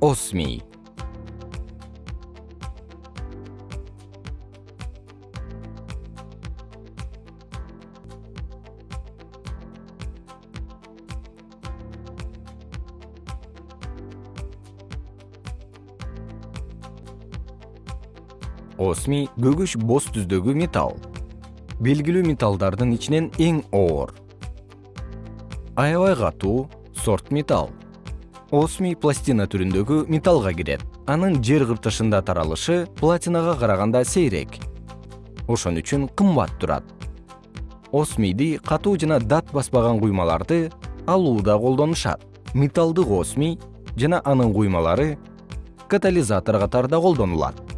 осмий. Осмий көгүш боз түздөгү металл. Белгилүү металлдардын ичинен эң оор. Аябай катуу сорт металл осмий пластина түрүндөгү металлга кирет. Анын жер кыртышында таралышы платинага караганда сейрек. Ошон үчүн кымбат турат. Осмийди катуу жана дат баспаган куймаларды алууда колдонушат. Металлдык осмий жана анын куймалары катализатор катарында колдонулат